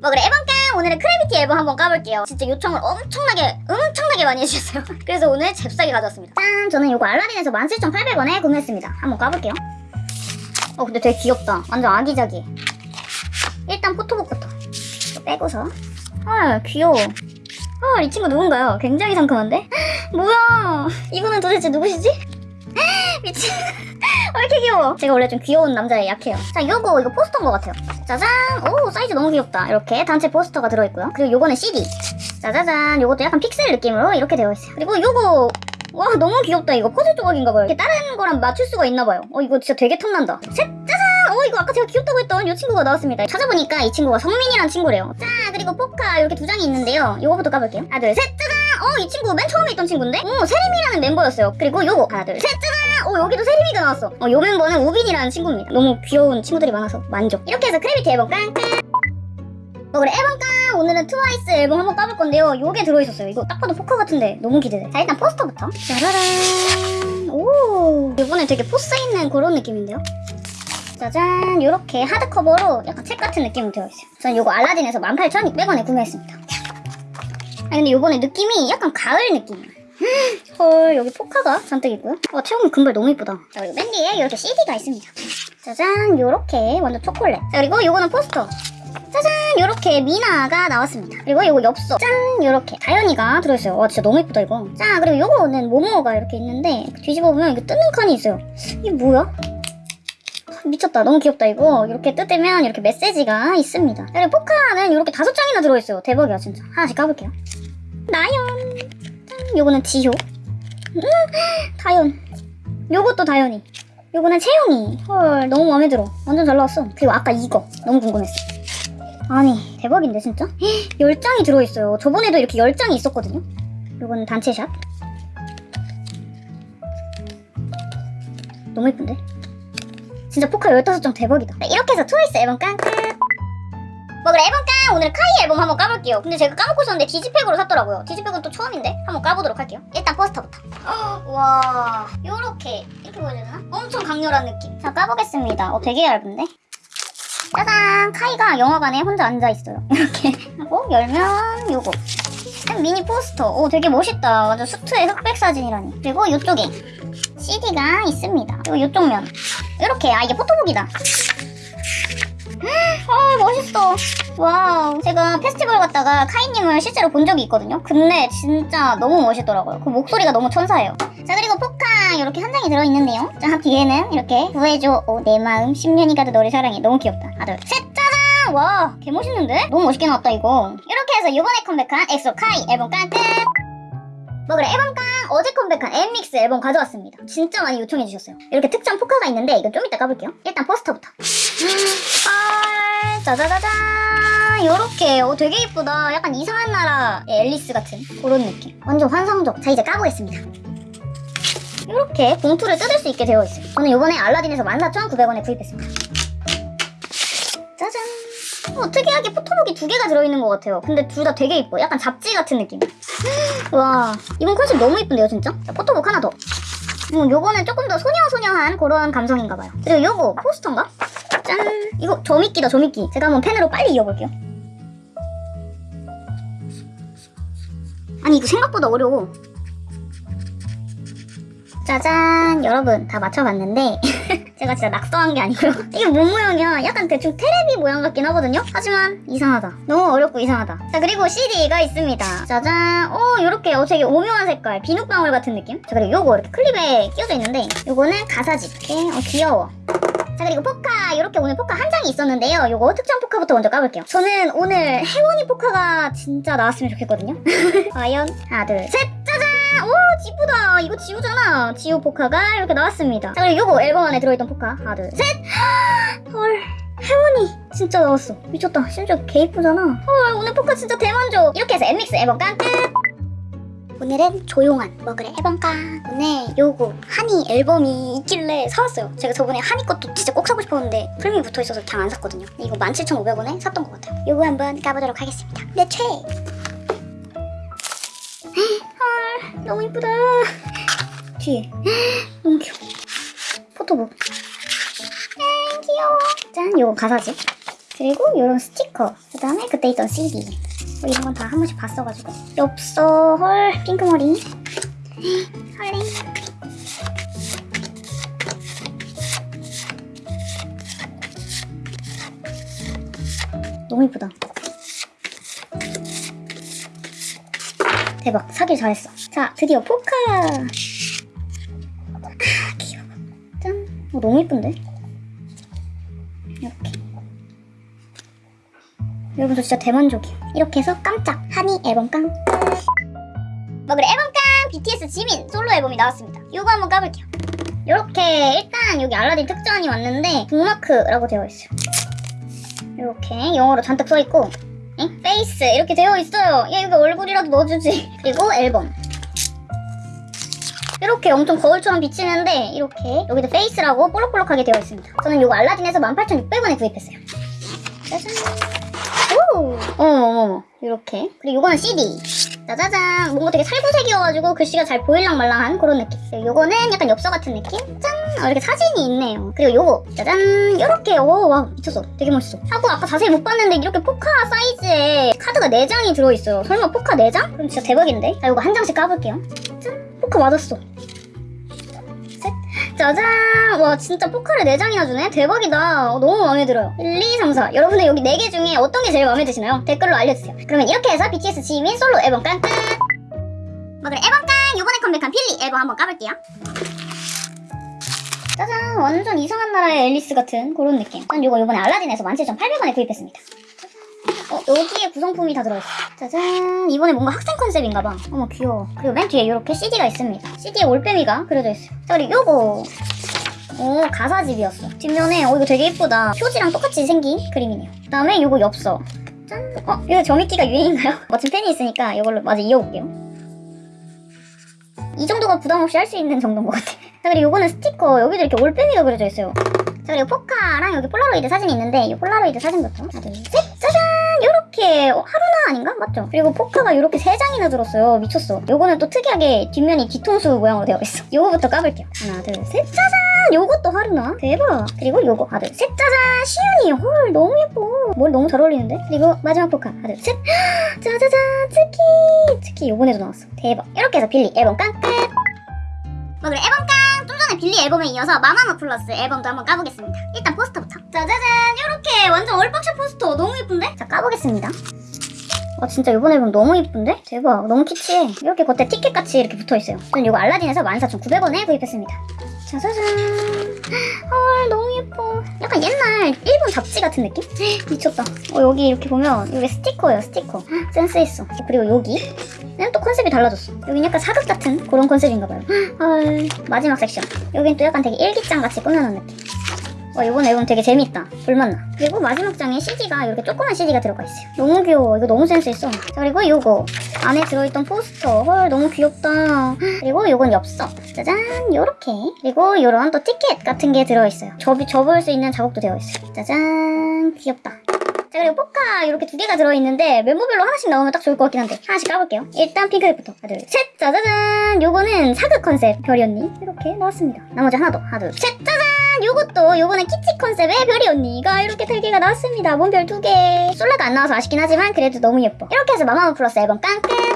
뭐 그래 앨범깡 오늘은 크래비티 앨범 한번 까볼게요. 진짜 요청을 엄청나게 엄청나게 많이 해주셨어요. 그래서 오늘 잽싸게 가져왔습니다. 짠! 저는 이거 알라딘에서 17,800원에 구매했습니다. 한번 까볼게요. 어 근데 되게 귀엽다. 완전 아기자기. 일단 포토북부터 빼고서. 아 귀여워. 아이 친구 누군가요? 굉장히 상큼한데? 뭐야! 이분은 도대체 누구시지? 미친 왜 이렇게 귀여워. 제가 원래 좀 귀여운 남자에 약해요. 자 요거 이거 포스터인 것 같아요. 짜잔. 오 사이즈 너무 귀엽다. 이렇게 단체 포스터가 들어있고요. 그리고 요거는 CD 짜자잔. 요것도 약간 픽셀 느낌으로 이렇게 되어 있어요. 그리고 요거 와 너무 귀엽다. 이거 퍼즐 조각인가봐요. 이렇게 다른 거랑 맞출 수가 있나봐요. 어 이거 진짜 되게 탐난다. 셋 짜잔. 어 이거 아까 제가 귀엽다고 했던 이 친구가 나왔습니다. 찾아보니까 이 친구가 성민이란 친구래요. 자 그리고 포카 이렇게 두 장이 있는데요. 요거부터 까볼게요. 하나 둘 셋 짜잔. 어 이 친구 맨 처음에 있던 친구인데? 오 세림이라는 멤버였어요. 그리고 요거. 하나 둘 셋 짜잔 어 여기도 세림이가 나왔어. 어 요 멤버는 우빈이라는 친구입니다. 너무 귀여운 친구들이 많아서 만족. 이렇게 해서 크래비티 앨범 깡깡. 어 그래 앨범 깡! 오늘은 트와이스 앨범 한번 까볼 건데요. 요게 들어있었어요. 이거 딱 봐도 포카 같은데 너무 기대돼. 자 일단 포스터부터. 짜라란. 오! 이번에 되게 포스 있는 그런 느낌인데요. 짜잔. 요렇게 하드커버로 약간 책 같은 느낌으로 되어 있어요. 저는 요거 알라딘에서 18,600원에 구매했습니다. 아 근데 요번에 느낌이 약간 가을 느낌이야 헐 여기 포카가 잔뜩 있고요. 와 채영이 금발 너무 이쁘다. 자 그리고 맨 뒤에 이렇게 CD가 있습니다. 짜잔 요렇게 완전 초콜릿. 자 그리고 요거는 포스터. 짜잔 요렇게 미나가 나왔습니다. 그리고 요거 엽서. 짠 요렇게. 다현이가 들어있어요. 와 진짜 너무 이쁘다 이거. 자 그리고 요거는 모모가 이렇게 있는데 뒤집어 보면 이게 뜨는 칸이 있어요. 이게 뭐야? 미쳤다. 너무 귀엽다 이거. 이렇게 뜯으면 이렇게 메시지가 있습니다. 그리고 포카는 이렇게 다섯 장이나 들어있어요. 대박이야 진짜. 하나씩 까볼게요. 나연. 짠 요거는 지효. 음, 다연 요것도 다연이. 요거는 채영이. 헐 너무 마음에 들어. 완전 잘 나왔어. 그리고 아까 이거. 너무 궁금했어. 아니 대박인데 진짜? 10장이 들어있어요. 저번에도 이렇게 10장이 있었거든요? 요거는 단체샷. 너무 예쁜데? 진짜 포카 15장 대박이다. 네, 이렇게 해서 트와이스 앨범 깡깡 뭐 그래 깡 오늘 카이 앨범 한번 까볼게요. 근데 제가 까먹고 있었는데 디지팩으로 샀더라고요. 디지팩은 또 처음인데 한번 까보도록 할게요. 일단 포스터부터. 와 요렇게 이렇게 보여야 되나? 엄청 강렬한 느낌. 자 까보겠습니다. 어 되게 얇은데? 짜잔! 카이가 영화관에 혼자 앉아있어요. 이렇게. 하고 열면 요거. 미니 포스터. 오 되게 멋있다. 완전 수트의 흑백 사진이라니. 그리고 이쪽에 CD가 있습니다. 그리고 이쪽 면. 이렇게. 아 이게 포토북이다 아 멋있어 와우. 제가 페스티벌 갔다가 카이님을 실제로 본 적이 있거든요. 근데 진짜 너무 멋있더라고요. 그 목소리가 너무 천사예요. 자 그리고 포카! 이렇게 한 장이 들어있는데요. 자 뒤에는 이렇게 구해줘. 오, 내 마음 10년이 가도 너를 사랑해. 너무 귀엽다. 하나 둘셋 짜잔! 와 개멋있는데? 너무 멋있게 나왔다 이거. 이렇게 해서 이번에 컴백한 엑소 카이 앨범 깡끝 뭐 그래. 앨범 깡! 어제 컴백한 엔믹스 앨범 가져왔습니다. 진짜 많이 요청해 주셨어요. 이렇게 특정 포카가 있는데 이거 좀 이따 까볼게요. 일단 포스터부터. 아 짜자자잔 요렇게. 어 되게 이쁘다. 약간 이상한 나라 앨리스 같은 그런 느낌. 완전 환상적. 자 이제 까보겠습니다. 이렇게 봉투를 뜯을 수 있게 되어 있어요 저는 이번에 알라딘에서 14,900원에 구입했습니다 어, 특이하게 포토북이 두 개가 들어있는 것 같아요. 근데 둘 다 되게 이뻐. 약간 잡지 같은 느낌. 와 이번 컨셉 너무 이쁜데요 진짜? 자, 포토북 하나 더. 어, 요거는 조금 더 소녀소녀한 그런 감성인가봐요. 그리고 요거 포스터인가? 짠. 이거 점입기다 점입기 제가 한번 펜으로 빨리 이어볼게요. 아니 이거 생각보다 어려워. 짜잔 여러분. 다 맞춰봤는데 제가 진짜 낙서한 게 아니고요 이게 뭔 모양이야? 약간 대충 테레비 모양 같긴 하거든요? 하지만 이상하다. 너무 어렵고 이상하다. 자 그리고 CD가 있습니다. 짜잔. 오 요렇게 어 되게 오묘한 색깔. 비눗방울 같은 느낌? 자 그리고 요거 이렇게 클립에 끼워져 있는데 요거는 가사지 이렇게. 어 귀여워. 자 그리고 포카. 이렇게 오늘 포카 한 장이 있었는데요. 요거 특정 포카부터 먼저 까볼게요. 저는 오늘 해원이 포카가 진짜 나왔으면 좋겠거든요. 과연 하나 둘셋 이쁘다. 이거 지우잖아. 지우 포카가 이렇게 나왔습니다. 자 그리고 요거 앨범 안에 들어있던 포카. 하나 둘셋헐 해원이 진짜 나왔어. 미쳤다. 심지어 개 이쁘잖아. 헐 오늘 포카 진짜 대만족. 이렇게 해서 엔믹스 앨범 깡 끝! 오늘은 조용한 뭐 그래 앨범깡. 오늘 요거 하니 앨범이 있길래 사왔어요. 제가 저번에 하니 것도 진짜 꼭 사고 싶었는데 풀미 붙어있어서 그냥 안 샀거든요. 이거 17,500원에 샀던 것 같아요. 요거 한번 까보도록 하겠습니다. 내 최! 헐 너무 이쁘다 뒤에 너무 귀여워 포토북 아 귀여워 짠 요거 가사지 그리고 이런 스티커. 그 다음에 그때 있던 CD. 뭐 이런 건 다 한 번씩 봤어가지고. 엽서, 헐, 핑크머리. 설레. 너무 이쁘다. 대박, 사길 잘했어. 자, 드디어 포카. 아, 귀여워. 짠. 어, 너무 이쁜데? 이렇게. 여러분 저 진짜 대만족이에요. 이렇게 해서 깜짝 한이 앨범 깡. 뭐 그래 앨범 깡 BTS 지민 솔로 앨범이 나왔습니다. 이거 한번 까볼게요. 이렇게 일단 여기 알라딘 특전이 왔는데 북마크라고 되어 있어요. 이렇게 영어로 잔뜩 써 있고 엥? 페이스 이렇게 되어 있어요. 야 여기 얼굴이라도 넣어주지. 그리고 앨범. 이렇게 엄청 거울처럼 비치는데 이렇게 여기도 페이스라고 볼록볼록하게 되어 있습니다. 저는 이거 알라딘에서 18,600원에 구입했어요. 짜잔. 오! 어머머머 이렇게 그리고 이거는 CD 짜자잔 뭔가 되게 살구색이어가지고 글씨가 잘 보일랑 말랑한 그런 느낌 요거는 약간 엽서 같은 느낌 짠 어, 이렇게 사진이 있네요. 그리고 요거 짜잔 요렇게 오와 미쳤어. 되게 멋있어. 하고 아까 자세히 못 봤는데 이렇게 포카 사이즈에 카드가 4장이 들어있어요. 설마 포카 4장? 그럼 진짜 대박인데? 자 요거 한 장씩 까볼게요. 짠 포카 맞았어. 셋. 짜잔. 와 진짜 포카를 4장이나 주네? 대박이다. 어, 너무 마음에 들어요. 1, 2, 3, 4 여러분들 여기 4개 중에 어떤 게 제일 마음에 드시나요? 댓글로 알려주세요. 그러면 이렇게 해서 BTS 지민 솔로 앨범 깡 끝! 뭐 그래 앨범 깡 요번에 컴백한 필리 앨범 한번 까볼게요 짜잔 완전 이상한 나라의 앨리스 같은 그런 느낌 전 요거 요번에 알라딘에서 17,800원에 구입했습니다 어, 여기에 구성품이 다 들어있어. 짜잔. 이번에 뭔가 학생 컨셉인가봐. 어머, 귀여워. 그리고 맨 뒤에 이렇게 CD가 있습니다. CD에 올빼미가 그려져 있어요. 자, 그리고 요거. 오, 가사집이었어. 뒷면에, 어, 이거 되게 이쁘다. 표지랑 똑같이 생긴 그림이네요. 그 다음에 요거 엽서. 짠. 어, 이거 점잇기가 유행인가요? 멋진 펜이 있으니까 이걸로 마저 이어볼게요. 이 정도가 부담 없이 할 수 있는 정도인 것 같아. 자, 그리고 요거는 스티커. 여기도 이렇게 올빼미가 그려져 있어요. 자, 그리고 포카랑 여기 폴라로이드 사진이 있는데, 이 폴라로이드 사진부터. 하나, 둘, 셋! 짜잔! 요렇게, 어, 하루나 아닌가? 맞죠? 그리고 포카가 요렇게 세 장이나 들었어요. 미쳤어. 요거는 또 특이하게 뒷면이 뒤통수 모양으로 되어 있어. 요거부터 까볼게요. 하나, 둘, 셋! 짜잔! 요것도 하루나? 대박! 그리고 요거. 하나, 둘, 셋! 짜잔! 시윤이! 헐, 너무 예뻐. 머리 너무 잘 어울리는데? 그리고 마지막 포카. 하나, 둘, 셋! 짜자잔! 츠키! 츠키 요번에도 나왔어. 대박. 이렇게 해서 빌리 앨범 깡 끝! 뭐 그래 앨범 깡! 빌리 앨범에 이어서 마마무 플러스 앨범도 한번 까보겠습니다. 일단 포스터부터. 짜자잔! 요렇게 완전 얼박샷 포스터 너무 예쁜데? 자 까보겠습니다. 와 진짜 이번 앨범 너무 예쁜데? 대박 너무 키치해. 이렇게 겉에 티켓같이 이렇게 붙어있어요. 저는 이거 알라딘에서 14,900원에 구입했습니다. 짜자잔. 헐 너무 예뻐. 약간 옛날 일본 잡지 같은 느낌? 미쳤다. 어 여기 이렇게 보면 이게 스티커예요 스티커. 센스 있어. 그리고 여기 는 또 컨셉이 달라졌어. 여긴 약간 사극 같은 그런 컨셉인가봐요. 헐 마지막 섹션. 여긴 또 약간 되게 일기장 같이 꾸며놓은 느낌. 와 이번 앨범 되게 재밌다. 볼맛나. 그리고 마지막 장에 CD가 이렇게 조그만 CD가 들어가 있어요. 너무 귀여워. 이거 너무 센스 있어. 자 그리고 요거 안에 들어있던 포스터. 헐 너무 귀엽다. 그리고 요건 엽서. 짜잔 요렇게. 그리고 요런 또 티켓 같은 게 들어있어요. 접이 접을 수 있는 자국도 되어 있어요. 짜잔 귀엽다. 자 그리고 포카 이렇게 두 개가 들어있는데 멤버별로 하나씩 나오면 딱 좋을 것 같긴 한데 하나씩 까볼게요 일단 핑크색부터 하나 둘셋 짜자잔 요거는 사극 컨셉 별이 언니 이렇게 나왔습니다 나머지 하나 더 하나 둘셋 짜잔 요것도 요번에 키치 컨셉의 별이 언니가 이렇게 세 개가 나왔습니다. 문별 두개. 솔라가 안 나와서 아쉽긴 하지만 그래도 너무 예뻐. 이렇게 해서 마마무 플러스 앨범 깡끝